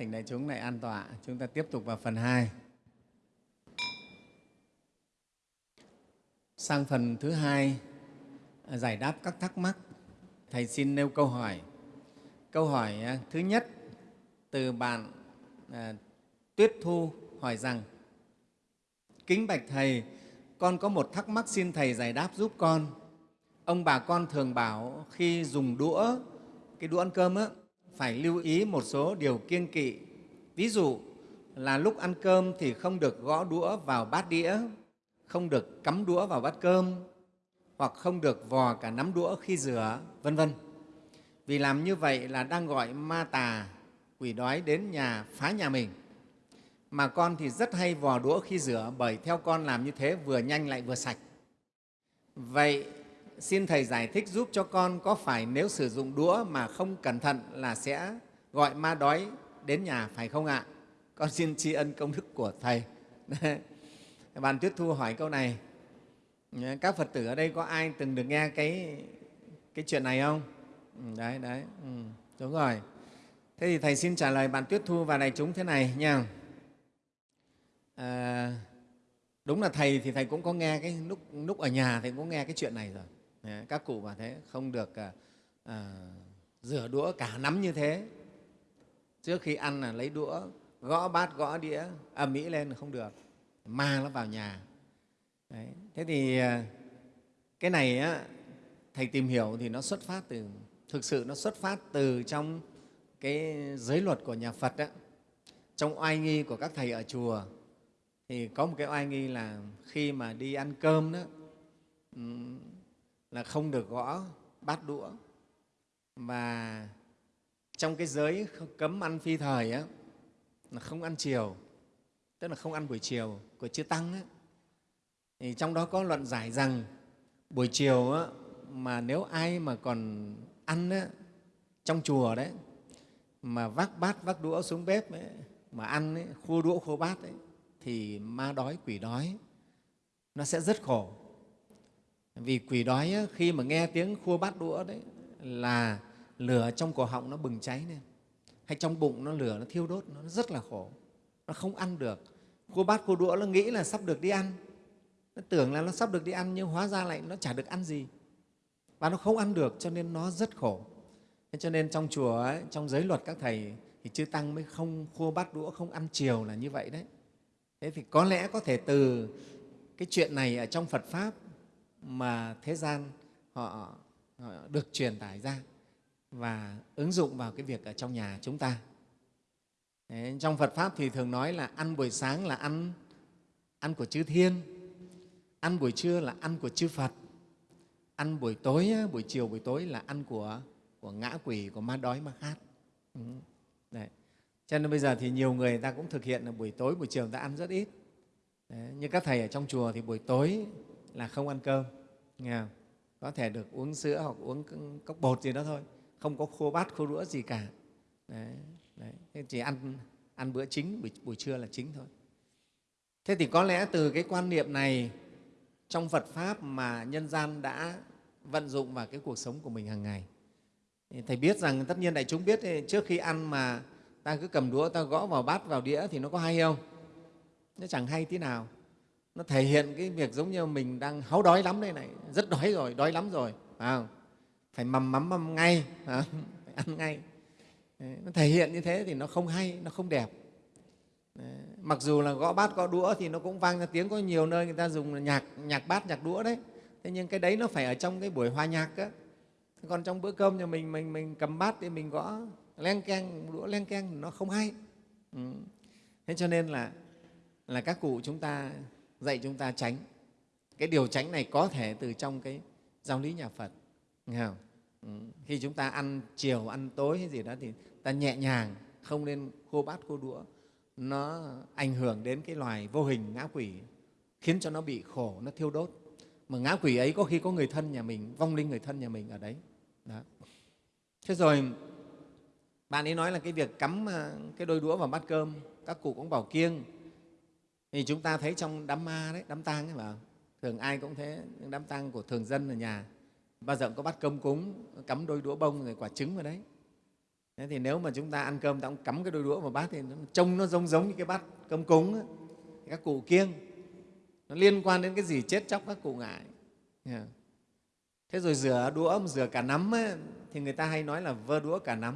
Thỉnh đại chúng lại an tọa, chúng ta tiếp tục vào phần 2. Sang phần thứ hai, à, giải đáp các thắc mắc. Thầy xin nêu câu hỏi. Câu hỏi à, thứ nhất từ bạn à, Tuyết Thu hỏi rằng Kính bạch Thầy, con có một thắc mắc xin Thầy giải đáp giúp con. Ông bà con thường bảo khi dùng đũa, cái đũa ăn cơm á, phải lưu ý một số điều kiêng kỵ. Ví dụ là lúc ăn cơm thì không được gõ đũa vào bát đĩa, không được cắm đũa vào bát cơm, hoặc không được vò cả nắm đũa khi rửa, vân vân. Vì làm như vậy là đang gọi ma tà, quỷ đói đến nhà phá nhà mình. Mà con thì rất hay vò đũa khi rửa bởi theo con làm như thế vừa nhanh lại vừa sạch. Vậy xin Thầy giải thích giúp cho con có phải nếu sử dụng đũa mà không cẩn thận là sẽ gọi ma đói đến nhà phải không ạ? Con xin tri ân công đức của Thầy. Bạn Tuyết Thu hỏi câu này. Các Phật tử ở đây có ai từng được nghe cái, cái chuyện này không? Ừ, đấy, đấy, ừ, đúng rồi. Thế thì Thầy xin trả lời bạn Tuyết Thu và đại chúng thế này nha. À, đúng là Thầy thì Thầy cũng có nghe cái lúc, lúc ở nhà Thầy cũng nghe cái chuyện này rồi. Các cụ bảo thế, không được à, à, rửa đũa cả nắm như thế. Trước khi ăn là lấy đũa, gõ bát, gõ đĩa, ầm mỹ lên là không được, ma nó vào nhà. Đấy. Thế thì à, cái này á, Thầy tìm hiểu thì nó xuất phát từ, thực sự nó xuất phát từ trong cái giới luật của nhà Phật. á. Trong oai nghi của các thầy ở chùa thì có một cái oai nghi là khi mà đi ăn cơm đó, là không được gõ bát đũa. Và trong cái giới cấm ăn phi thời á, là không ăn chiều tức là không ăn buổi chiều của chư tăng á, thì trong đó có luận giải rằng buổi chiều á, mà nếu ai mà còn ăn á, trong chùa đấy mà vác bát vác đũa xuống bếp ấy, mà ăn ấy, khô đũa khô bát ấy, thì ma đói quỷ đói nó sẽ rất khổ vì quỷ đói á, khi mà nghe tiếng khua bát đũa đấy là lửa trong cổ họng nó bừng cháy lên. Hay trong bụng nó lửa nó thiêu đốt nó rất là khổ. Nó không ăn được. Khua bát khua đũa nó nghĩ là sắp được đi ăn. Nó tưởng là nó sắp được đi ăn nhưng hóa ra lại nó chả được ăn gì. Và nó không ăn được cho nên nó rất khổ. Thế cho nên trong chùa ấy, trong giới luật các thầy thì chư tăng mới không khua bát đũa không ăn chiều là như vậy đấy. Thế thì có lẽ có thể từ cái chuyện này ở trong phật pháp mà thế gian họ, họ được truyền tải ra và ứng dụng vào cái việc ở trong nhà chúng ta. Đấy, trong Phật Pháp thì thường nói là ăn buổi sáng là ăn, ăn của chư Thiên, ăn buổi trưa là ăn của chư Phật, ăn buổi tối, buổi chiều, buổi tối là ăn của, của ngã quỷ, của ma đói, ma khát. Ừ. Đấy. Cho nên bây giờ thì nhiều người ta cũng thực hiện là buổi tối, buổi chiều người ta ăn rất ít. Đấy. Như các thầy ở trong chùa thì buổi tối là không ăn cơm nghe không? có thể được uống sữa hoặc uống cốc bột gì đó thôi không có khô bát khô đũa gì cả. Đấy, đấy. chỉ ăn ăn bữa chính buổi, buổi trưa là chính thôi. Thế thì có lẽ từ cái quan niệm này trong phật pháp mà nhân gian đã vận dụng vào cái cuộc sống của mình hàng ngày. Thầy biết rằng tất nhiên đại chúng biết trước khi ăn mà ta cứ cầm đũa ta gõ vào bát vào đĩa thì nó có hay không? Nó chẳng hay tí nào nó thể hiện cái việc giống như mình đang háu đói lắm đây này. Rất đói rồi, đói lắm rồi, phải không? Phải mầm mắm mầm ngay, phải ăn ngay. Nó thể hiện như thế thì nó không hay, nó không đẹp. Đấy. mặc dù là gõ bát, gõ đũa thì nó cũng vang ra tiếng. Có nhiều nơi người ta dùng nhạc nhạc bát, nhạc đũa đấy. Thế nhưng cái đấy nó phải ở trong cái buổi hòa nhạc á. Còn trong bữa cơm nhà mình mình mình cầm bát thì mình gõ len keng, đũa len keng, nó không hay. Ừ. thế cho nên là là các cụ chúng ta dạy chúng ta tránh cái điều tránh này có thể từ trong cái giáo lý nhà phật, nghe không? Ừ. khi chúng ta ăn chiều, ăn tối hay gì đó thì ta nhẹ nhàng, không nên khô bát, khô đũa nó ảnh hưởng đến cái loài vô hình ngã quỷ, khiến cho nó bị khổ, nó thiêu đốt mà ngã quỷ ấy có khi có người thân nhà mình, vong linh người thân nhà mình ở đấy đó. thế rồi, bạn ấy nói là cái việc cắm ờ, cái đôi đũa vào bát cơm, các cụ cũng bảo kiêng thì chúng ta thấy trong đám ma đấy đám tang ấy mà thường ai cũng thế những đám tang của thường dân ở nhà. Bao giờ cũng có bắt cơm cúng cắm đôi đũa bông rồi quả trứng vào đấy. Thế thì nếu mà chúng ta ăn cơm ta cũng cắm cái đôi đũa vào bát thì nó, trông nó giống giống như cái bát cơm cúng ấy. các cụ kiêng. Nó liên quan đến cái gì chết chóc các cụ ngại thế rồi rửa đũa rửa cả nắm ấy, thì người ta hay nói là vơ đũa cả nắm.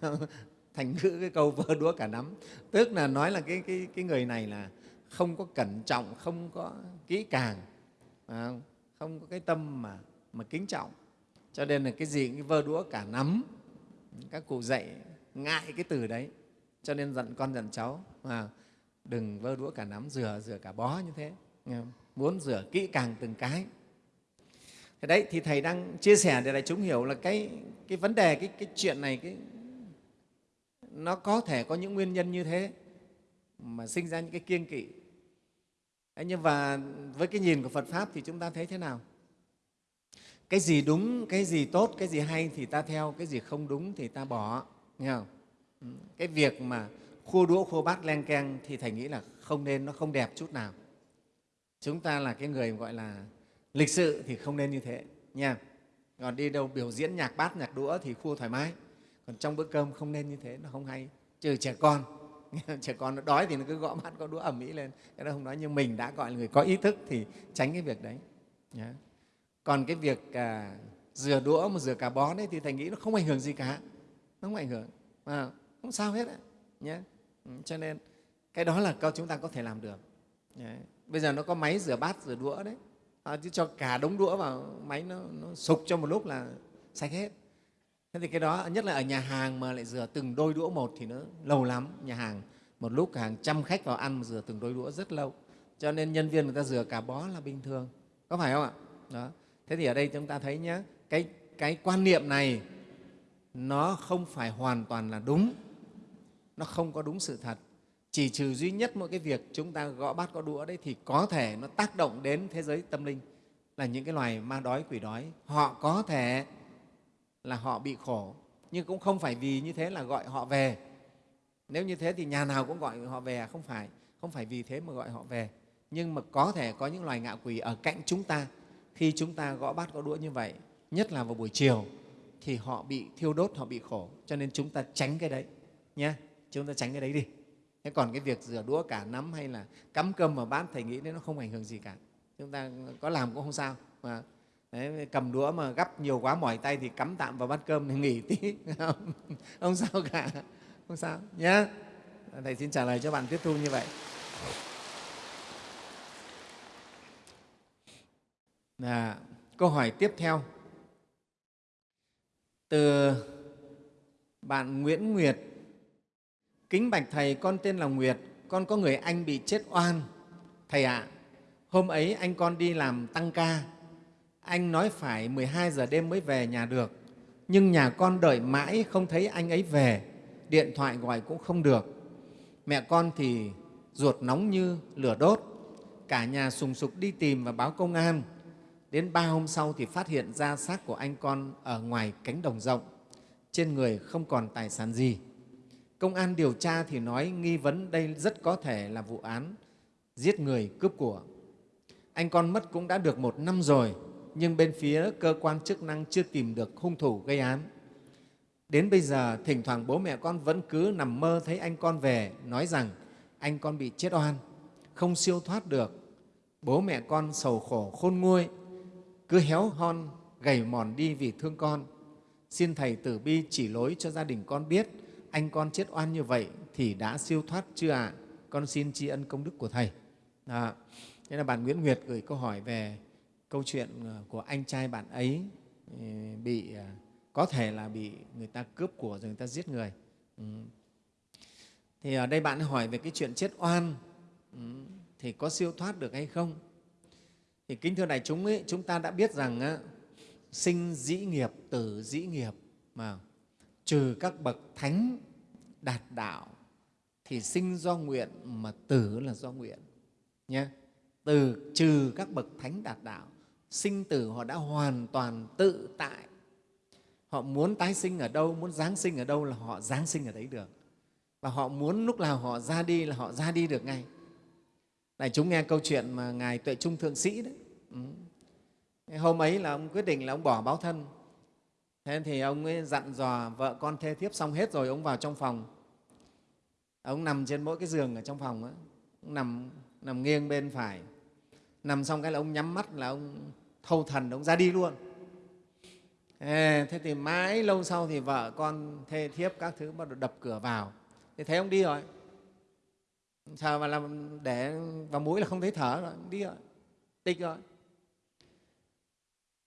Thành ngữ cái câu vơ đũa cả nắm. Tức là nói là cái, cái, cái người này là không có cẩn trọng không có kỹ càng không? Có cái tâm mà, mà kính trọng. Cho nên là cái gì cái vơ đũa cả nắm. Các cụ dạy ngại cái từ đấy. Cho nên dặn con dặn cháu à, đừng vơ đũa cả nắm rửa rửa cả bó như thế muốn rửa kỹ càng từng cái. Thế đấy thì thầy đang chia sẻ để đại chúng hiểu là cái cái vấn đề cái cái chuyện này cái nó có thể có những nguyên nhân như thế mà sinh ra những cái kiêng kỵ Đấy, nhưng mà với cái nhìn của Phật Pháp thì chúng ta thấy thế nào? Cái gì đúng, cái gì tốt, cái gì hay thì ta theo, cái gì không đúng thì ta bỏ. Nghe không? Ừ, cái việc mà khua đũa, khua bát, len keng thì Thầy nghĩ là không nên, nó không đẹp chút nào. Chúng ta là cái người gọi là lịch sự thì không nên như thế nha. Còn đi đâu biểu diễn nhạc bát, nhạc đũa thì khua thoải mái. Còn trong bữa cơm không nên như thế, nó không hay. Trừ trẻ con, trẻ con nó đói thì nó cứ gõ mắt có đũa ẩm mỹ lên. Cái đó không nói nhưng mình đã gọi là người có ý thức thì tránh cái việc đấy. Nhé. còn cái việc à, rửa đũa mà rửa cả bón đấy thì thầy nghĩ nó không ảnh hưởng gì cả. Nó không ảnh hưởng. À, không sao hết ấy. nhé ừ, cho nên cái đó là câu chúng ta có thể làm được. Nhé. bây giờ nó có máy rửa bát rửa đũa đấy. À, chứ cho cả đống đũa vào máy nó, nó sục cho một lúc là sạch hết thế thì cái đó nhất là ở nhà hàng mà lại rửa từng đôi đũa một thì nó lâu lắm. Nhà hàng một lúc hàng trăm khách vào ăn mà rửa từng đôi đũa rất lâu. Cho nên nhân viên người ta rửa cả bó là bình thường. Có phải không ạ? Đó. Thế thì ở đây chúng ta thấy nhé cái, cái quan niệm này nó không phải hoàn toàn là đúng. Nó không có đúng sự thật. Chỉ trừ duy nhất mỗi cái việc chúng ta gõ bát có đũa đấy thì có thể nó tác động đến thế giới tâm linh là những cái loài ma đói quỷ đói. Họ có thể là họ bị khổ. Nhưng cũng không phải vì như thế là gọi họ về. Nếu như thế thì nhà nào cũng gọi họ về à? không phải. Không phải vì thế mà gọi họ về. Nhưng mà có thể có những loài ngạ quỷ ở cạnh chúng ta. Khi chúng ta gõ bát gõ đũa như vậy, nhất là vào buổi chiều, thì họ bị thiêu đốt, họ bị khổ. Cho nên chúng ta tránh cái đấy nhé chúng ta tránh cái đấy đi. Thế còn cái việc rửa đũa cả nắm hay là cắm cơm vào bát, thầy nghĩ đấy nó không ảnh hưởng gì cả. Chúng ta có làm cũng không sao, mà Đấy, cầm đũa mà gắp nhiều quá mỏi tay thì cắm tạm vào bát cơm để nghỉ tí. Không, không sao cả. Không sao nhé thầy xin trả lời cho bạn tiếp thu như vậy. À, câu hỏi tiếp theo. Từ bạn Nguyễn Nguyệt. Kính bạch thầy con tên là Nguyệt. Con có người anh bị chết oan. Thầy ạ à, hôm ấy anh con đi làm tăng ca anh nói phải 12 giờ đêm mới về nhà được, nhưng nhà con đợi mãi không thấy anh ấy về, điện thoại gọi cũng không được. Mẹ con thì ruột nóng như lửa đốt, cả nhà sùng sục đi tìm và báo công an. Đến ba hôm sau thì phát hiện ra xác của anh con ở ngoài cánh đồng rộng, trên người không còn tài sản gì. Công an điều tra thì nói nghi vấn đây rất có thể là vụ án giết người cướp của. Anh con mất cũng đã được một năm rồi, nhưng bên phía cơ quan chức năng chưa tìm được hung thủ gây án. Đến bây giờ, thỉnh thoảng bố mẹ con vẫn cứ nằm mơ thấy anh con về, nói rằng anh con bị chết oan, không siêu thoát được. Bố mẹ con sầu khổ khôn nguôi, cứ héo hon, gầy mòn đi vì thương con. Xin Thầy Tử Bi chỉ lối cho gia đình con biết anh con chết oan như vậy thì đã siêu thoát chưa ạ? À? Con xin tri ân công đức của Thầy. Đó. Thế là bạn Nguyễn Nguyệt gửi câu hỏi về câu chuyện ờ, của anh trai bạn ấy ừ, bị ờ, có thể là bị người ta cướp của rồi người ta giết người. Ừ. thì ở đây bạn hỏi về cái chuyện chết oan ừ, thì có siêu thoát được hay không? Thì kính thưa đại chúng ấy, chúng ta đã biết rằng á, sinh dĩ nghiệp tử dĩ nghiệp mà trừ các bậc thánh đạt đạo thì sinh do nguyện mà tử là do nguyện nhé. Từ trừ các bậc thánh đạt đạo sinh tử họ đã hoàn toàn tự tại. Họ muốn tái sinh ở đâu, muốn giáng sinh ở đâu là họ giáng sinh ở đấy được. Và họ muốn lúc nào họ ra đi là họ ra đi được ngay. Này, chúng nghe câu chuyện mà ngài tuệ trung thượng sĩ đấy. Ừ. hôm ấy là ông quyết định là ông bỏ báo thân. Thế thì ông ấy dặn dò vợ con thê thiếp xong hết rồi, ông vào trong phòng. Ông nằm trên mỗi cái giường ở trong phòng ấy. ông nằm nằm nghiêng bên phải nằm xong cái là ông nhắm mắt là ông thâu thần, ông ra đi luôn. Thế thì mãi lâu sau thì vợ con thê thiếp các thứ bắt đầu đập cửa vào. Thì thấy ông đi rồi. Sao mà làm để vào mũi là không thấy thở rồi đi rồi. Tịch rồi.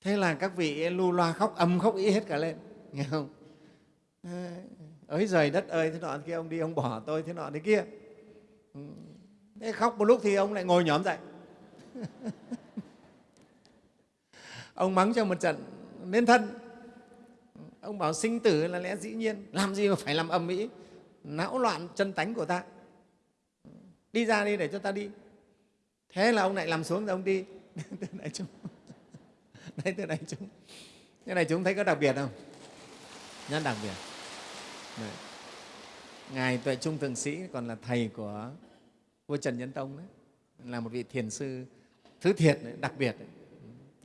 Thế là các vị lu loa khóc âm khóc ý hết cả lên. Nghe không? Ới rời đất ơi, thế nọ kia, ông đi, ông bỏ tôi, thế nọ thế kia. Ừ. Thế khóc một lúc thì ông lại ngồi nhóm dậy. ông mắng cho một trận nên thân. Ông bảo sinh tử là lẽ dĩ nhiên. Làm gì mà phải làm âm mỹ não loạn chân tánh của ta. Đi ra đi để cho ta đi. Thế là ông lại làm xuống rồi ông đi. Thưa đại chúng. Đấy từ đại chúng. Thế này chúng thấy có đặc biệt không? Rất đặc biệt. Đấy. ngài tuệ trung thượng sĩ còn là thầy của vua trần nhân tông đấy. Là một vị thiền sư thứ thiệt đặc biệt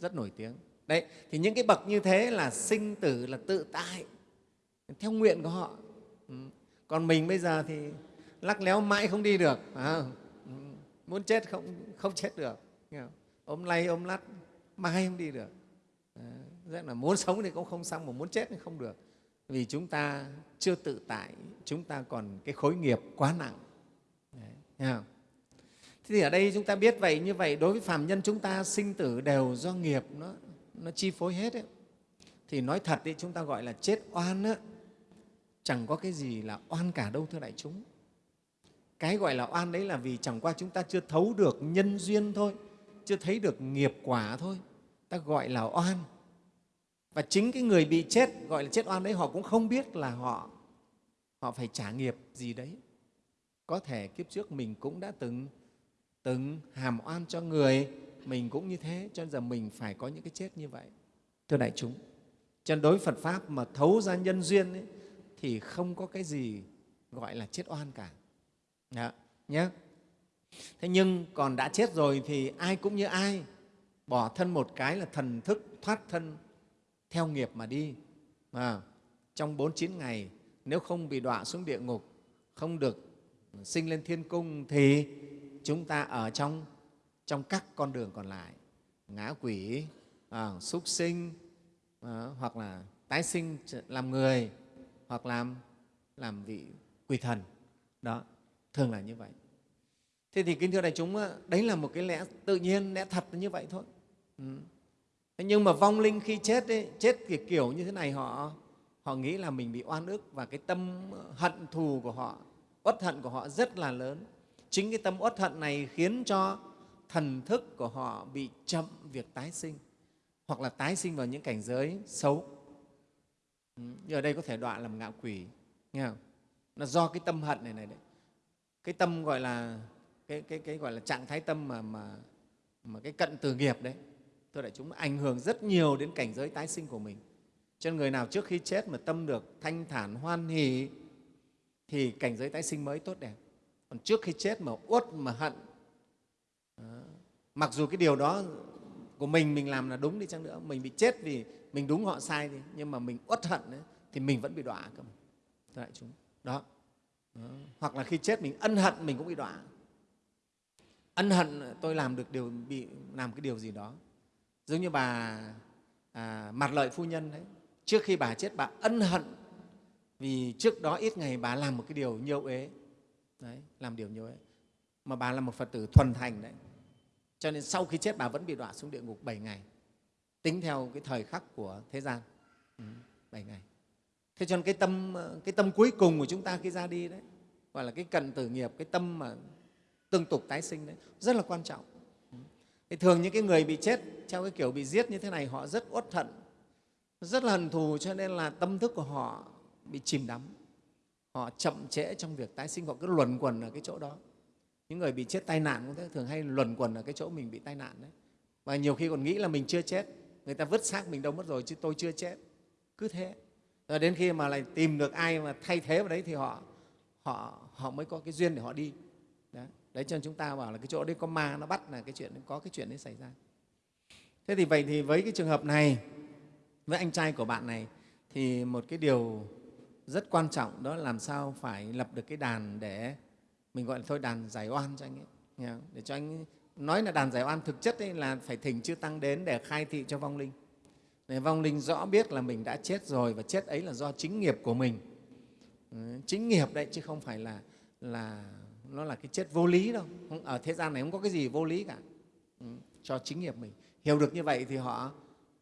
rất nổi tiếng. Đấy thì những cái bậc như thế là sinh tử là tự tại theo nguyện của họ. Ừ. Còn mình bây giờ thì lắc léo mãi không đi được à, muốn chết không không chết được. Ôm lay ôm lắt mãi không đi được. À, rất là muốn sống thì cũng không xong mà muốn chết thì không được. Vì chúng ta chưa tự tại chúng ta còn cái khối nghiệp quá nặng. Đấy, không? Thế thì ở đây chúng ta biết vậy như vậy đối với phàm nhân chúng ta sinh tử đều do nghiệp nó, nó chi phối hết ấy. Thì nói thật đi chúng ta gọi là chết oan á, chẳng có cái gì là oan cả đâu thưa đại chúng. Cái gọi là oan đấy là vì chẳng qua chúng ta chưa thấu được nhân duyên thôi chưa thấy được nghiệp quả thôi. Ta gọi là oan. Và chính cái người bị chết gọi là chết oan đấy họ cũng không biết là họ họ phải trả nghiệp gì đấy. Có thể kiếp trước mình cũng đã từng từng hàm oan cho người mình cũng như thế cho nên giờ mình phải có những cái chết như vậy thưa đại chúng cho nên đối với phật pháp mà thấu ra nhân duyên ấy, thì không có cái gì gọi là chết oan cả đó, nhé. Thế nhưng còn đã chết rồi thì ai cũng như ai, bỏ thân một cái là thần thức thoát thân theo nghiệp mà đi. À, trong 49 ngày, nếu không bị đọa xuống địa ngục, không được sinh lên thiên cung thì chúng ta ở trong, trong các con đường còn lại, ngã quỷ, à, súc sinh, à, hoặc là tái sinh làm người, hoặc làm, làm vị quỷ thần. Đó thường là như vậy thế thì kính thưa đại chúng đấy là một cái lẽ tự nhiên lẽ thật như vậy thôi ừ. thế nhưng mà vong linh khi chết ấy, chết thì kiểu như thế này họ họ nghĩ là mình bị oan ức và cái tâm hận thù của họ uất hận của họ rất là lớn chính cái tâm uất hận này khiến cho thần thức của họ bị chậm việc tái sinh hoặc là tái sinh vào những cảnh giới xấu ừ. ở đây có thể đoạn làm ngạo quỷ nghe không? là do cái tâm hận này này đấy cái tâm gọi là cái, cái, cái gọi là trạng thái tâm mà, mà, mà cái cận từ nghiệp đấy thưa đại chúng ảnh hưởng rất nhiều đến cảnh giới tái sinh của mình cho nên người nào trước khi chết mà tâm được thanh thản hoan hỷ thì cảnh giới tái sinh mới tốt đẹp còn trước khi chết mà uất mà hận đó. mặc dù cái điều đó của mình mình làm là đúng đi chăng nữa mình bị chết vì mình đúng họ sai đi nhưng mà mình uất hận đấy, thì mình vẫn bị đọa cơ thưa đại chúng đó. Ờ, hoặc là khi chết mình ân hận mình cũng bị đọa. Ân hận ờ, tôi làm được điều bị làm cái điều gì đó. Giống như bà à, mặt lợi phu nhân đấy trước khi bà chết bà ân hận vì trước đó ít ngày bà làm một cái điều nhiều ế đấy, làm điều nhiêu ấy, mà bà là một phật tử thuần thành đấy. Cho nên sau khi chết bà vẫn bị đọa xuống địa ngục 7 ngày. Tính theo cái thời khắc của thế gian. Ừ, 7 ngày. Thế cho nên cái tâm cái tâm cuối cùng của chúng ta khi ra đi đấy gọi là cái cận tử nghiệp cái tâm mà tương tục tái sinh đấy rất là quan trọng. Ừ. Thì thường những cái người bị chết theo cái kiểu bị giết như thế này họ rất uất thận rất là hận thù cho nên là tâm thức của họ bị chìm đắm họ chậm trễ trong việc tái sinh họ cứ luẩn quẩn ở cái chỗ đó. Những người bị chết tai nạn cũng thế thường hay luẩn quẩn ở cái chỗ mình bị tai nạn đấy. Và nhiều khi còn nghĩ là mình chưa chết người ta vứt xác mình đâu mất rồi chứ tôi chưa chết. Cứ thế. Rồi đến khi mà lại tìm được ai mà thay thế vào đấy thì họ họ họ mới có cái duyên để họ đi. Đấy, đấy cho nên chúng ta bảo là cái chỗ đấy có ma nó bắt là cái chuyện có cái chuyện đấy xảy ra. Thế thì vậy thì với cái trường hợp này với anh trai của bạn này thì một cái điều rất quan trọng đó là làm sao phải lập được cái đàn để mình gọi là thôi, đàn giải oan cho anh ấy. Nghe không? để cho anh nói là đàn giải oan thực chất ấy là phải thỉnh chư tăng đến để khai thị cho vong linh. Để vong linh rõ biết là mình đã chết rồi và chết ấy là do chính nghiệp của mình. Ừ, chính nghiệp đấy chứ không phải là là nó là cái chết vô lý đâu. Ở thế gian này không có cái gì vô lý cả. Ừ, cho chính nghiệp mình. Hiểu được như vậy thì họ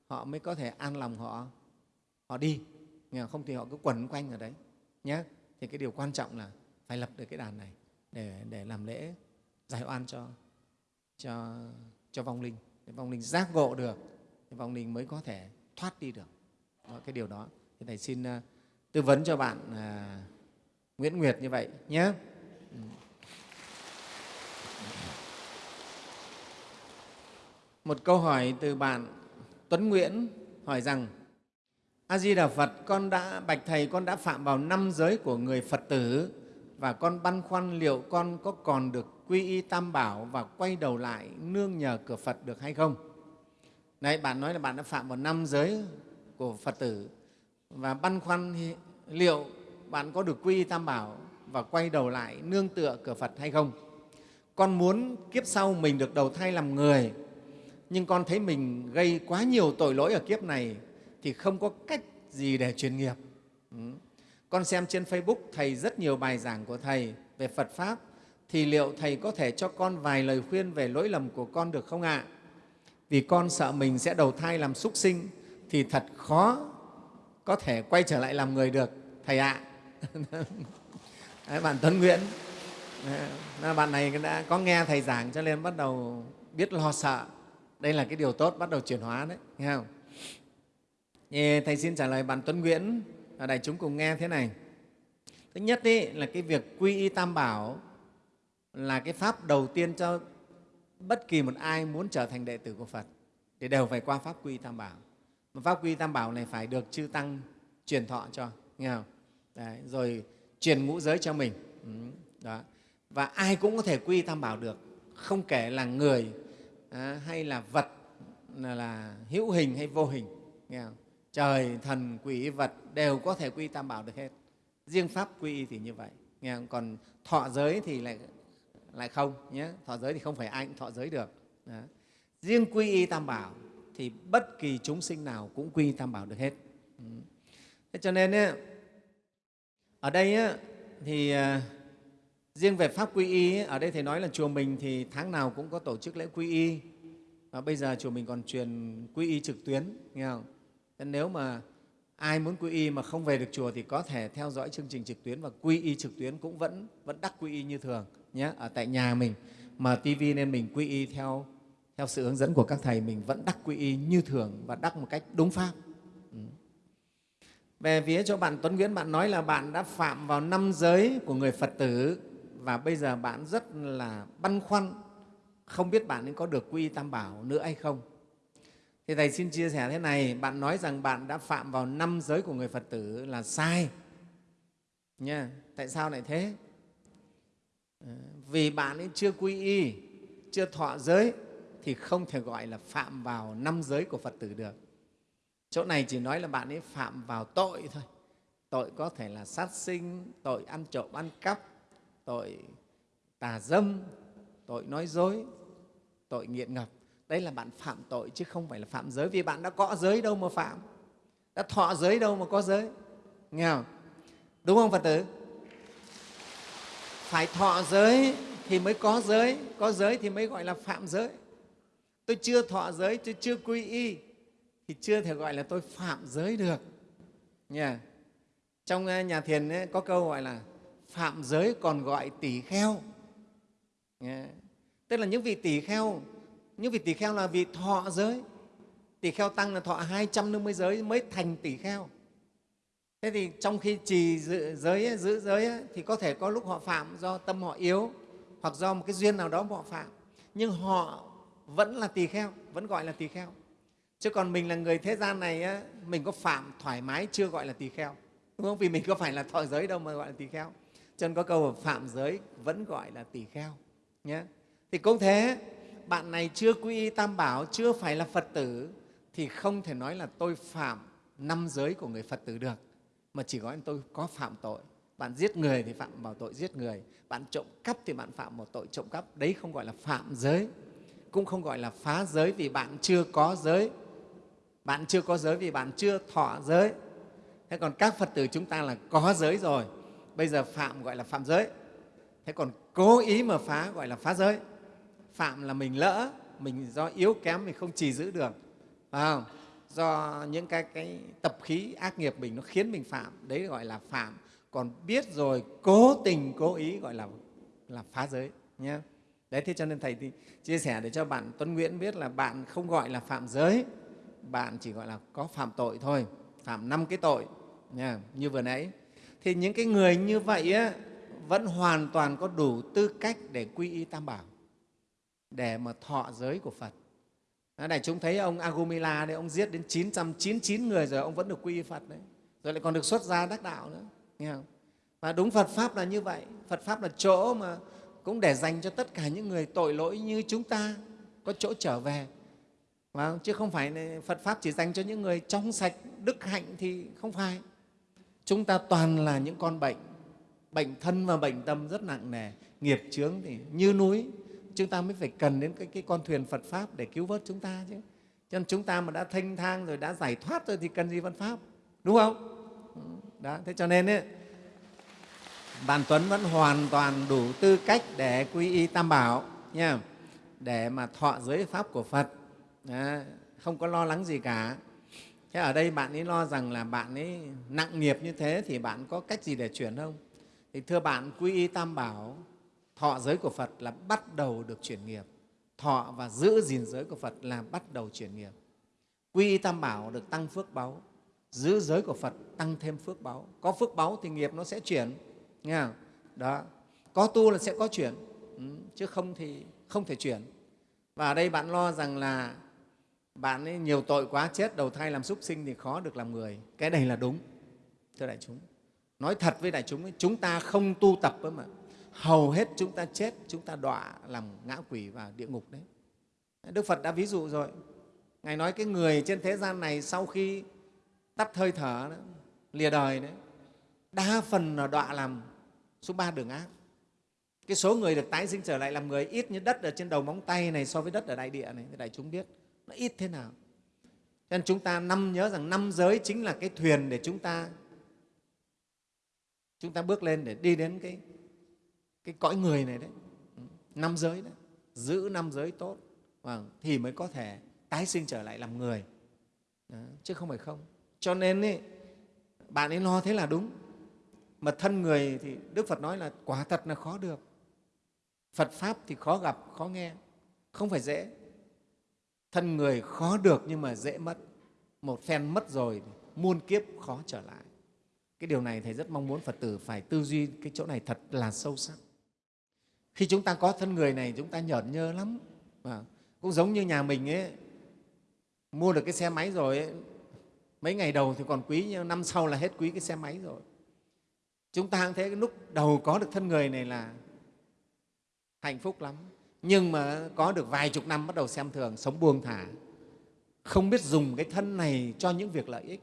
họ mới có thể an lòng họ họ đi không thì họ cứ quẩn quanh ở đấy nhé thì cái điều quan trọng là phải lập được cái đàn này để để làm lễ giải oan cho cho cho vong linh để vong linh giác ngộ được thì vong linh mới có thể thoát đi được. Đó, cái điều đó. Thì thầy xin uh, tư vấn cho bạn à, Nguyễn Nguyệt như vậy nhé. Ừ. Một câu hỏi từ bạn Tuấn Nguyễn hỏi rằng A Di Đà Phật, con đã bạch thầy con đã phạm vào năm giới của người Phật tử và con băn khoăn liệu con có còn được quy y Tam Bảo và quay đầu lại nương nhờ cửa Phật được hay không? Này, bạn nói là bạn đã phạm vào năm giới của Phật tử và băn khoăn liệu bạn có được quy y tam bảo và quay đầu lại nương tựa cửa Phật hay không? Con muốn kiếp sau mình được đầu thai làm người, nhưng con thấy mình gây quá nhiều tội lỗi ở kiếp này thì không có cách gì để truyền nghiệp. Ừ. Con xem trên Facebook Thầy rất nhiều bài giảng của Thầy về Phật Pháp, thì liệu Thầy có thể cho con vài lời khuyên về lỗi lầm của con được không ạ? Vì con sợ mình sẽ đầu thai làm súc sinh thì thật khó có thể quay trở lại làm người được thầy ạ Đấy, bạn tuấn nguyễn Đấy, bạn này đã có nghe thầy giảng cho nên bắt đầu biết lo sợ đây là cái điều tốt bắt đầu chuyển hóa đấy nghe không thầy xin trả lời bạn tuấn nguyễn. Ở đại chúng cùng nghe thế này. Thứ nhất ý, là cái việc quy y tam bảo là cái pháp đầu tiên cho bất kỳ một ai muốn trở thành đệ tử của phật thì đều phải qua pháp quy y tam bảo. Mà pháp quy tam bảo này phải được chư tăng truyền thọ cho nghe không? Đấy, rồi truyền ngũ giới cho mình. Ừ, đó. và ai cũng có thể quy tam bảo được không kể là người à, hay là vật là, là hữu hình hay vô hình nghe không? Trời thần quỷ vật đều có thể quy tam bảo được hết. Riêng pháp quy thì như vậy. Nghe không? còn thọ giới thì lại lại không nhé. Thọ giới thì không phải ai cũng thọ giới được. Đó. riêng quy y tam bảo thì bất kỳ chúng sinh nào cũng quy tam bảo được hết. Ừ. thế cho nên ấy, ở đây ấy, thì à, riêng về pháp quy y ở đây thầy nói là chùa mình thì tháng nào cũng có tổ chức lễ quy y. Và bây giờ chùa mình còn truyền quy y trực tuyến nghe không? Nên nếu mà ai muốn quy y mà không về được chùa thì có thể theo dõi chương trình trực tuyến và quy y trực tuyến cũng vẫn vẫn đắc quy y như thường, nhé, ở tại nhà mình. Mà tivi nên mình quy y theo theo sự hướng dẫn của các thầy, mình vẫn đắc quy y như thường và đắc một cách đúng pháp. Ừ. về phía cho bạn tuấn nguyễn, bạn nói là bạn đã phạm vào năm giới của người phật tử và bây giờ bạn rất là băn khoăn, không biết bạn nên có được quy y tam bảo nữa hay không? Thì thầy xin chia sẻ thế này bạn nói rằng bạn đã phạm vào năm giới của người phật tử là sai nha tại sao lại thế ờ, vì bạn ấy chưa quy y chưa thọ giới thì không thể gọi là phạm vào năm giới của Phật tử được. Chỗ này chỉ nói là bạn ấy phạm vào tội thôi. Tội có thể là sát sinh, tội ăn trộm, ăn cắp, tội tà dâm, tội nói dối, tội nghiện ngập đấy là bạn phạm tội chứ không phải là phạm giới vì bạn đã có giới đâu mà phạm. Đã thọ giới đâu mà có giới. Nghe không? Đúng không Phật tử? Phải thọ giới thì mới có giới, có giới thì mới gọi là phạm giới tôi chưa thọ giới tôi chưa quy y thì chưa thể gọi là tôi phạm giới được nha trong ờ, nhà thiền ấy, có câu gọi là phạm giới còn gọi tỷ kheo nha. tức là những vị tỷ kheo nhưng vì tỷ kheo là vị thọ giới. Tỷ kheo tăng là thọ 250 giới mới thành tỷ kheo. Thế thì trong khi trì giữ giới giữ giới thì có thể có lúc họ phạm do tâm họ yếu, hoặc do một cái duyên nào đó họ phạm. Nhưng họ vẫn là tỳ kheo, vẫn gọi là tỳ kheo. Chứ còn mình là người thế gian này mình có phạm thoải mái chưa gọi là tỳ kheo. Đúng không? Vì mình có phải là thọ giới đâu mà gọi là tỳ kheo. Cho nên có câu phạm giới vẫn gọi là tỳ kheo, nhé. Thì cũng thế bạn này chưa quy y tam bảo, chưa phải là phật tử, thì không thể nói là tôi phạm năm giới của người phật tử được, mà chỉ gọi tôi có phạm tội. Bạn giết người thì phạm vào tội giết người, bạn trộm cắp thì bạn phạm vào tội trộm cắp. Đấy không gọi là phạm giới, cũng không gọi là phá giới vì bạn chưa có giới. Bạn chưa có giới vì bạn chưa thọ giới. Thế còn các phật tử chúng ta là có giới rồi, bây giờ phạm gọi là phạm giới. Thế còn cố ý mà phá gọi là phá giới phạm là mình lỡ mình do yếu kém mình không trì giữ được phải không? do những cái, cái tập khí ác nghiệp mình nó khiến mình phạm đấy gọi là phạm. Còn biết rồi cố tình cố ý gọi là là phá giới nhé đấy thế cho nên thầy thì chia sẻ để cho bạn tuấn nguyễn biết là bạn không gọi là phạm giới bạn chỉ gọi là có phạm tội thôi phạm năm cái tội nha, như vừa nãy. Thì những cái người như vậy á, vẫn hoàn toàn có đủ tư cách để quy y tam bảo để mà thọ giới của phật đó này chúng thấy ông agumila đấy ông giết đến 999 người rồi ông vẫn được quy phật đấy rồi lại còn được xuất gia đắc đạo nữa nghe không? và đúng phật pháp là như vậy phật pháp là chỗ mà cũng để dành cho tất cả những người tội lỗi như chúng ta có chỗ trở về Vâng, chứ không phải Phật Pháp chỉ dành cho những người trong sạch, đức hạnh thì không phải. Chúng ta toàn là những con bệnh, bệnh thân và bệnh tâm rất nặng nề, nghiệp chướng thì như núi. Chúng ta mới phải cần đến cái, cái con thuyền Phật Pháp để cứu vớt chúng ta chứ. Cho nên chúng ta mà đã thanh thang rồi, đã giải thoát rồi thì cần gì Phật Pháp, đúng không? Đó, thế cho nên ấy, bạn Tuấn vẫn hoàn toàn đủ tư cách để quy y Tam Bảo nha, để mà thọ giới Pháp của Phật đó, không có lo lắng gì cả thế ở đây bạn ấy lo rằng là bạn ấy nặng nghiệp như thế thì bạn có cách gì để chuyển không thì thưa bạn quy y tam bảo thọ giới của phật là bắt đầu được chuyển nghiệp. Thọ và giữ gìn giới của phật là bắt đầu chuyển nghiệp. Quy tam bảo được tăng phước báu giữ giới của phật tăng thêm phước báu. Có phước báu thì nghiệp nó sẽ chuyển nghe không? đó. Có tu là sẽ có chuyển ừ, chứ không thì không thể chuyển. Và ở đây bạn lo rằng là bạn ấy nhiều tội quá chết đầu thai làm súc sinh thì khó được làm người. Cái này là đúng thưa đại chúng. Nói thật với đại chúng ấy, chúng ta không tu tập ấy mà hầu hết chúng ta chết chúng ta đọa làm ngã quỷ vào địa ngục đấy. Đức phật đã ví dụ rồi. Ngài nói cái người trên thế gian này sau khi tắt hơi thở đó, lìa đời đấy đa phần là đọa làm số ba đường ác. Cái số người được tái sinh trở lại làm người ít như đất ở trên đầu móng tay này so với đất ở đại địa này đại chúng biết nó ít thế nào. Cho nên chúng ta năm nhớ rằng năm giới chính là cái thuyền để chúng ta chúng ta bước lên để đi đến cái cái cõi người này đấy. Ừ, năm giới đấy giữ năm giới tốt. Vâng, thì mới có thể tái sinh trở lại làm người. Đó, chứ không phải không. Cho nên ấy, bạn ấy lo thế là đúng. Mà thân người thì đức phật nói là quả thật là khó được. Phật pháp thì khó gặp khó nghe. Không phải dễ. Thân người khó được nhưng mà dễ mất. Một phen mất rồi muôn kiếp khó trở lại. Cái điều này thầy rất mong muốn phật tử phải tư duy cái chỗ này thật là sâu sắc khi chúng ta có thân người này chúng ta nhởn nhơ lắm. À, cũng giống như nhà mình ấy mua được cái xe máy rồi ấy, mấy ngày đầu thì còn quý nhưng năm sau là hết quý cái xe máy rồi. Chúng ta cũng thế cái lúc đầu có được thân người này là hạnh phúc lắm. Nhưng mà có được vài chục năm bắt đầu xem thường sống buông thả. Không biết dùng cái thân này cho những việc lợi ích.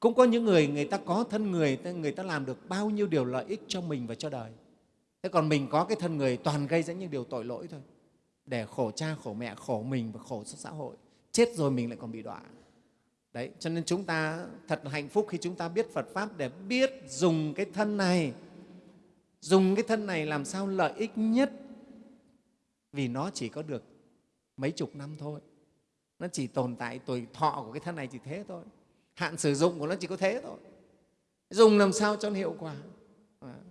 Cũng có những người người ta có thân người người ta làm được bao nhiêu điều lợi ích cho mình và cho đời thế còn mình có cái thân người toàn gây ra những điều tội lỗi thôi. Để khổ cha, khổ mẹ, khổ mình và khổ xã hội. Chết rồi mình lại còn bị đọa. Đấy, cho nên chúng ta thật hạnh phúc khi chúng ta biết phật pháp để biết dùng cái thân này. Dùng cái thân này làm sao lợi ích nhất. Vì nó chỉ có được mấy chục năm thôi. Nó chỉ tồn tại tuổi thọ của cái thân này chỉ thế thôi. Hạn sử dụng của nó chỉ có thế thôi. Dùng làm sao cho nó hiệu quả.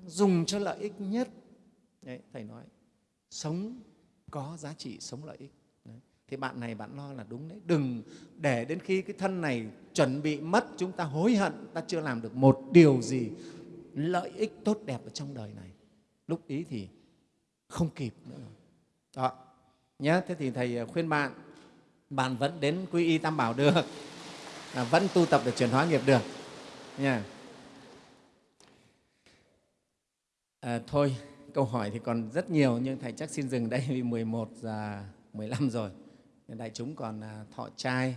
Dùng cho lợi ích nhất đấy, thầy nói sống có giá trị sống lợi ích. Đấy. thì bạn này bạn lo là đúng đấy. Đừng để đến khi cái thân này chuẩn bị mất chúng ta hối hận ta chưa làm được một điều gì lợi ích tốt đẹp ở trong đời này. Lúc ý thì không kịp nữa. Đó. Nhé thế thì thầy à, khuyên bạn bạn vẫn đến quy y tam bảo được vẫn tu tập để chuyển hóa nghiệp được. Nha. À, thôi câu hỏi thì còn rất nhiều, nhưng thầy chắc xin dừng đây vì 11 giờ 15 rồi. Đại chúng còn à, thọ trai.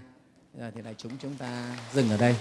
Giờ thì đại chúng chúng ta dừng ở đây.